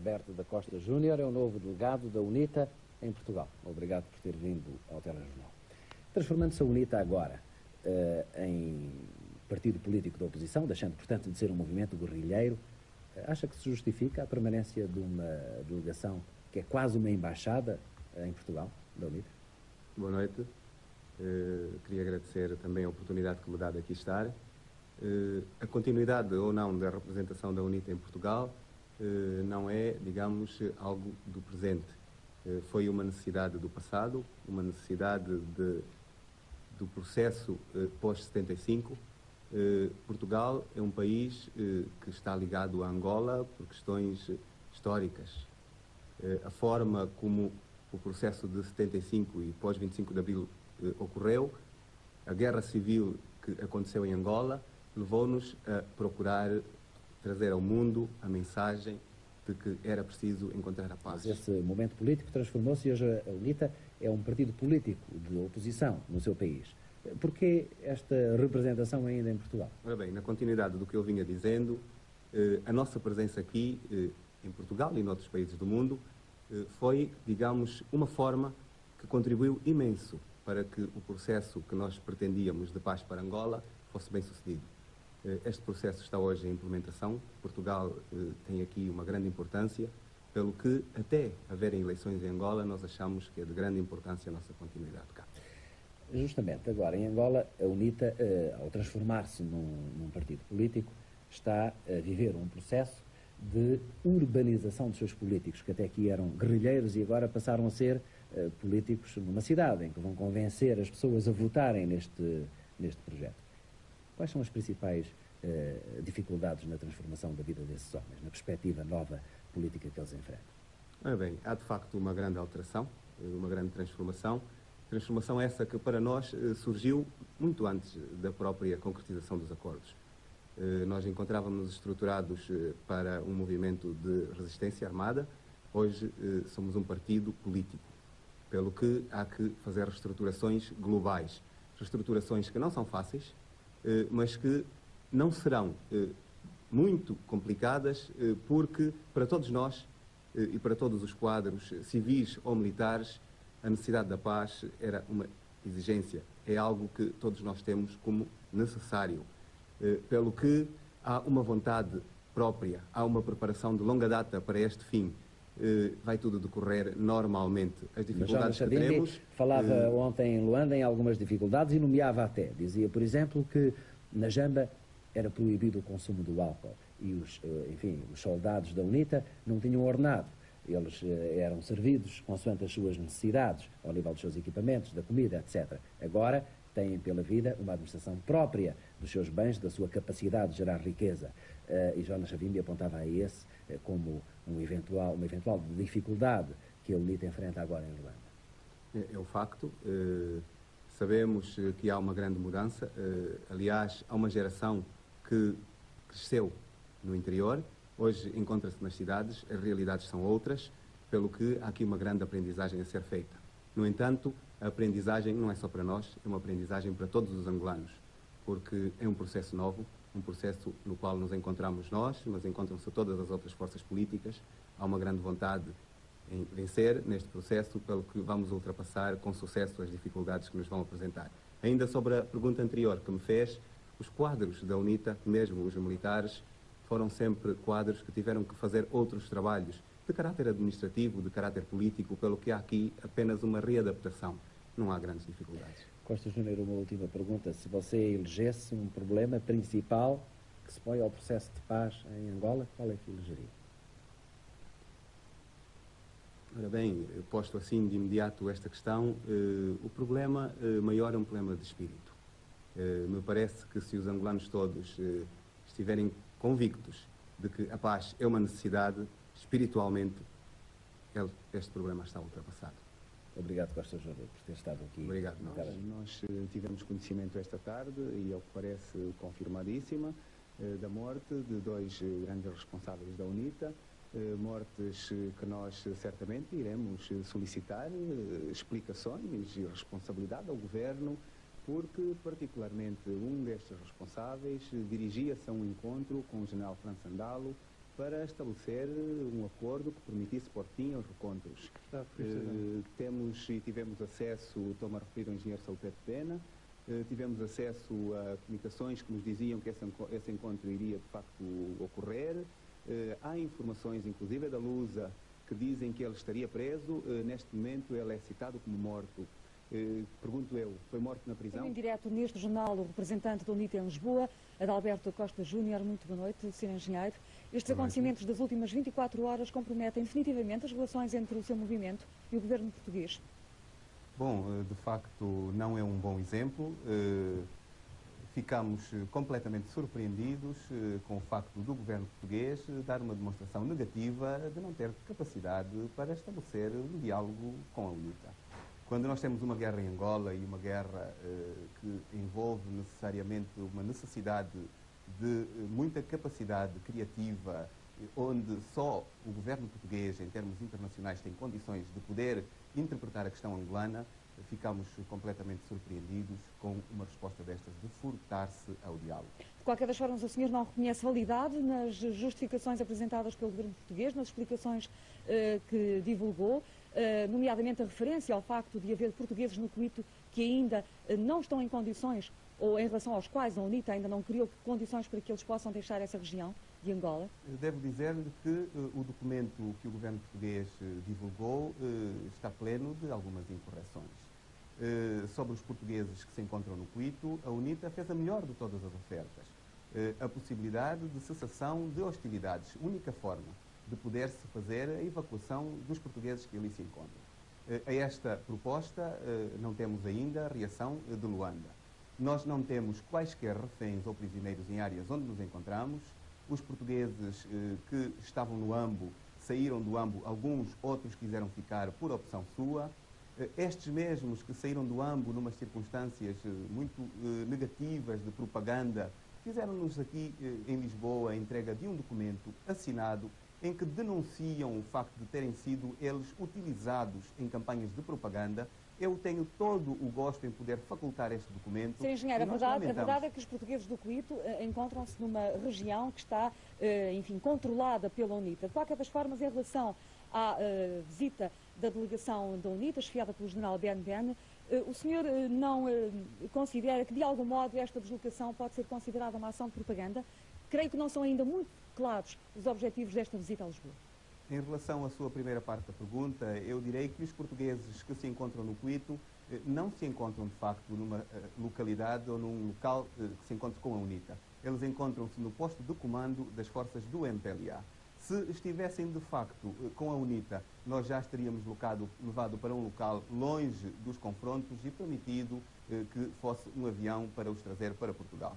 Alberto da Costa Júnior é o novo delegado da UNITA em Portugal. Obrigado por ter vindo ao Telejornal. Transformando-se a UNITA agora uh, em partido político da oposição, deixando, portanto, de ser um movimento guerrilheiro, uh, acha que se justifica a permanência de uma delegação que é quase uma embaixada uh, em Portugal, da UNITA? Boa noite. queria agradecer também a oportunidade que me dá de aqui estar. a continuidade ou não da representação da UNITA em Portugal não é, digamos, algo do presente eh, foi uma necessidade do passado, uma necessidade de, do processo eh, pós-75. Eh, Portugal é um país que está ligado a Angola por questões históricas. A forma como o processo de 75 e pós-25 de Abril ocorreu, a guerra civil que aconteceu em Angola, levou-nos a procurar trazer ao mundo a mensagem de que era preciso encontrar a paz. Mas esse momento político transformou-se e hoje a UNITA é um partido político de oposição no seu país. Porquê esta representação ainda em Portugal? Ora bem, na continuidade do que eu vinha dizendo, eh, a nossa presença aqui, eh, em Portugal e em outros países do mundo, eh, foi, digamos, uma forma que contribuiu imenso para que o processo que nós pretendíamos de paz para Angola fosse bem sucedido. Eh, este processo está hoje em implementação. Portugal eh, tem aqui uma grande importância, pelo que, até haverem eleições em Angola, nós achamos que é de grande importância a nossa continuidade cá. Justamente, agora, em Angola, a UNITA, eh, ao transformar-se num, num partido político, está a viver um processo de urbanização dos seus políticos, que até aqui eram guerrilheiros e agora passaram a ser políticos numa cidade, em que vão convencer as pessoas a votarem neste, neste projeto. Quais são as principais uh, dificuldades na transformação da vida desses homens, na perspectiva nova política que eles enfrentam? Ah, bem, há de facto uma grande alteração, eh, uma grande transformação. Transformação essa que para nós eh, surgiu muito antes da própria concretização dos acordos. Nós encontrávamos estruturados para um movimento de resistência armada, hoje somos um partido político, pelo que há que fazer reestruturações globais. Reestruturações que não são fáceis, eh, mas que não serão eh, muito complicadas, eh, porque para todos nós e para todos os quadros civis ou militares, a necessidade da paz era uma exigência, é algo que todos nós temos como necessário. Pelo que há uma vontade própria, há uma preparação de longa data para este fim. Vai tudo decorrer normalmente. As dificuldades que teremos... Falava ontem em Luanda em algumas dificuldades e nomeava até. Dizia, por exemplo, que na Jamba era proibido o consumo do álcool e os, eh, enfim, os soldados da UNITA não tinham ordenado. Eles eh, eram servidos consoante as suas necessidades, ao nível dos seus equipamentos, da comida, etc. Agora têm pela vida uma administração própria dos seus bens, da sua capacidade de gerar riqueza. Uh, e Jonas Savimbi apontava a esse uh, como um eventual, uma eventual dificuldade que a UNITA enfrenta agora em Luanda. É, é o facto. Uh Sabemos eh, que há uma grande mudança. Eh, aliás, há uma geração que cresceu no interior, hoje encontra-se nas cidades, as realidades são outras, pelo que há aqui uma grande aprendizagem a ser feita. No entanto, a aprendizagem não é só para nós, é uma aprendizagem para todos os angolanos, porque é um processo novo, um processo no qual nos encontramos nós, mas encontram-se todas as outras forças políticas. Há uma grande vontade em vencer neste processo, pelo que vamos ultrapassar com sucesso as dificuldades que nos vão apresentar. Ainda sobre a pergunta anterior que me fez, os quadros da UNITA, mesmo os militares, foram sempre quadros que tiveram que fazer outros trabalhos de caráter administrativo, de caráter político, pelo que há aqui apenas uma readaptação. Não há grandes dificuldades. Costa Júnior, uma última pergunta. Se você elegesse um problema principal que se põe ao processo de paz em Angola, qual é que elegeria? Ora bem, posto assim de imediato esta questão, eh, o problema eh, maior é um problema de espírito. Eh, me parece que se os angolanos todos estiverem convictos de que a paz é uma necessidade, espiritualmente, este problema está ultrapassado. Obrigado, Costa Júnior, por ter estado aqui. Obrigado. Nós, nós eh, tivemos conhecimento esta tarde, e ao que parece confirmadíssima, eh, da morte de dois grandes responsáveis da UNITA, eh, mortes que nós certamente iremos solicitar eh, explicações e responsabilidade ao Governo, porque particularmente um destes responsáveis dirigia-se a um encontro com o general França Andalo para estabelecer um acordo que permitisse pôr fim aos recontros. Ah, uh, temos e tivemos acesso, estou-me a referir ao engenheiro Salpeto Pena, uh, tivemos acesso a comunicações que nos diziam que esse, esse encontro iria de facto ocorrer. Uh, há informações, inclusive da Lusa, que dizem que ele estaria preso. neste momento ele é citado como morto. Eh, pergunto eu, foi morto na prisão? Em direto neste jornal, o representante da UNITA em Lisboa, Adalberto Costa Júnior. Muito boa noite, Sr. Engenheiro. Estes acontecimentos das últimas 24 horas comprometem definitivamente as relações entre o seu movimento e o governo português? Bom, eh, de facto, não é um bom exemplo. Eh, ficamos completamente surpreendidos com o facto do governo português dar uma demonstração negativa de não ter capacidade para estabelecer um diálogo com a UNITA. Quando nós temos uma guerra em Angola e uma guerra eh, que envolve necessariamente uma necessidade de eh, muita capacidade criativa, onde só o governo português, em termos internacionais, tem condições de poder interpretar a questão angolana, ficamos completamente surpreendidos com uma resposta destas de furtar-se ao diálogo. De qualquer das formas, o senhor não reconhece validade nas justificações apresentadas pelo governo português, nas explicações uh, que divulgou, uh, nomeadamente a referência ao facto de haver portugueses no Cuito que ainda uh, não estão em condições, ou em relação aos quais a UNITA ainda não criou condições para que eles possam deixar essa região de Angola? Devo dizer-lhe que o documento que o governo português divulgou está pleno de algumas incorreções. Eh, sobre os portugueses que se encontram no Cuito, a UNITA fez a melhor de todas as ofertas. Eh, a possibilidade de cessação de hostilidades, única forma de poder-se fazer a evacuação dos portugueses que ali se encontram. Eh, a esta proposta não temos ainda reação de Luanda. Nós não temos quaisquer reféns ou prisioneiros em áreas onde nos encontramos. Os portugueses que estavam no AMBO saíram do AMBO, alguns outros quiseram ficar por opção sua. Eh, estes mesmos que saíram do AMBO numas circunstâncias eh, muito eh, negativas de propaganda, fizeram-nos aqui em Lisboa a entrega de um documento assinado em que denunciam o facto de terem sido eles utilizados em campanhas de propaganda. Eu tenho todo o gosto em poder facultar este documento. Sim, engenheiro, a verdade, a verdade é que os portugueses do Cuito uh, encontram-se numa região que está, uh, enfim, controlada pela UNITA. De qualquer das formas, em relação à uh, visita da delegação da UNITA, chefiada pelo general Ben Ben, eh, o senhor eh, não eh, considera que, de algum modo, esta deslocação pode ser considerada uma ação de propaganda? Creio que não são ainda muito claros os objetivos desta visita a Lisboa. Em relação à sua primeira parte da pergunta, eu direi que os portugueses que se encontram no Cuito não se encontram, de facto, numa localidade ou num local que se encontre com a UNITA. Eles encontram-se no posto de comando das forças do MPLA. Se estivessem de facto eh, com a UNITA, nós já estaríamos locado, levado para um local longe dos confrontos e permitido eh, que fosse um avião para os trazer para Portugal.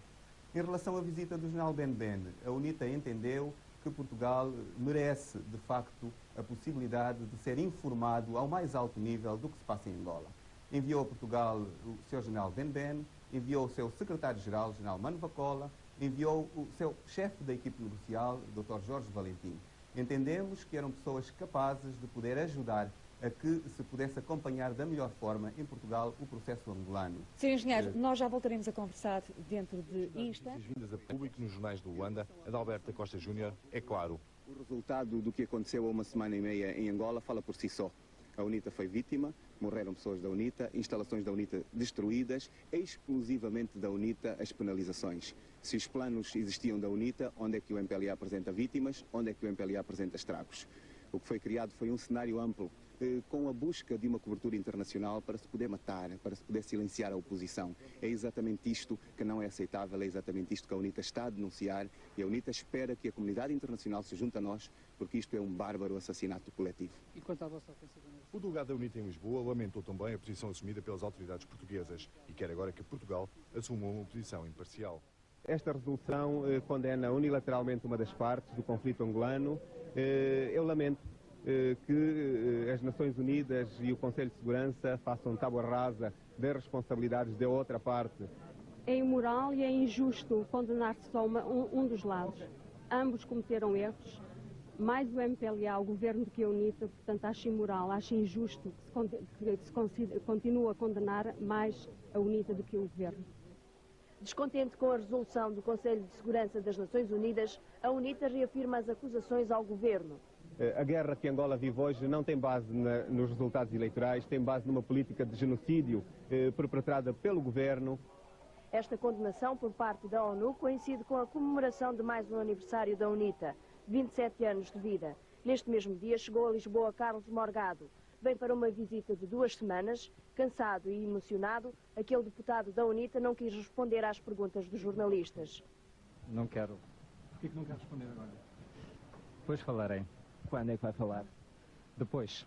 Em relação à visita do general Ben Ben, a UNITA entendeu que Portugal merece, de facto, a possibilidade de ser informado ao mais alto nível do que se passa em Angola. Enviou a Portugal o Sr. General Ben Ben, enviou o seu secretário-geral, General Mano Vacola, enviou o seu chefe da equipe negocial, Dr. Jorge Valentim. Entendemos que eram pessoas capazes de poder ajudar a que se pudesse acompanhar da melhor forma em Portugal o processo angolano. Sr. Engenheiro, uh, nós já voltaremos a conversar dentro de instantes. vindas a público nos jornais do Luanda, Adalberto Costa Júnior, é claro. O resultado do que aconteceu há uma semana e meia em Angola fala por si só. A UNITA foi vítima, morreram pessoas da UNITA, instalações da UNITA destruídas, exclusivamente da UNITA as penalizações. Se os planos existiam da UNITA, onde é que o MPLA apresenta vítimas, onde é que o MPLA apresenta estragos? O que foi criado foi um cenário amplo, com a busca de uma cobertura internacional para se poder matar, para se poder silenciar a oposição. É exatamente isto que não é aceitável, é exatamente isto que a UNITA está a denunciar e a UNITA espera que a comunidade internacional se junte a nós, porque isto é um bárbaro assassinato coletivo. E quanto à vossa ofensiva? O delegado da UNITA em Lisboa lamentou também a posição assumida pelas autoridades portuguesas e quer agora que Portugal assuma uma posição imparcial. Esta resolução eh, condena unilateralmente uma das partes do conflito angolano. Eh, eu lamento que eh, as Nações Unidas e o Conselho de Segurança façam tábua rasa das responsabilidades da outra parte. É imoral e é injusto condenar-se só uma, um, um, dos lados. Ambos cometeram erros. Mais o MPLA, o governo do que a UNITA, portanto acho imoral, acho injusto que se, que se continue a condenar mais a UNITA do que o governo. Descontente com a resolução do Conselho de Segurança das Nações Unidas, a UNITA reafirma as acusações ao governo. Eh, a guerra que Angola vive hoje não tem base na, nos resultados eleitorais, tem base numa política de genocídio eh, perpetrada pelo governo. Esta condenação por parte da ONU coincide com a comemoração de mais um aniversário da UNITA, 27 anos de vida. Neste mesmo dia chegou a Lisboa Carlos Morgado. Vem para uma visita de duas semanas. Cansado e emocionado, aquele deputado da UNITA não quis responder às perguntas dos jornalistas. Não quero. Por que não quer responder agora? Depois falarei. Quando é que vai falar? Depois.